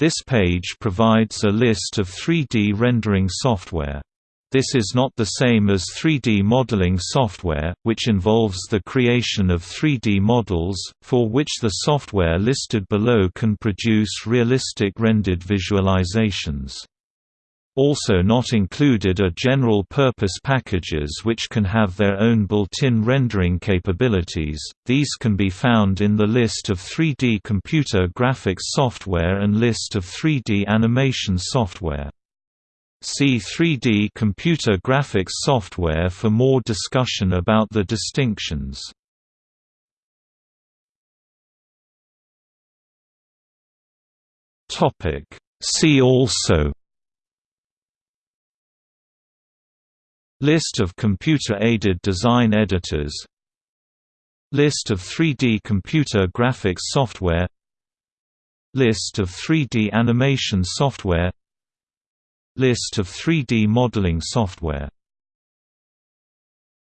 This page provides a list of 3D rendering software. This is not the same as 3D modeling software, which involves the creation of 3D models, for which the software listed below can produce realistic rendered visualizations. Also not included are general-purpose packages which can have their own built-in rendering capabilities, these can be found in the list of 3D computer graphics software and list of 3D animation software. See 3D computer graphics software for more discussion about the distinctions. See also List of computer-aided design editors. List of 3D computer graphics software. List of 3D animation software. List of 3D modeling software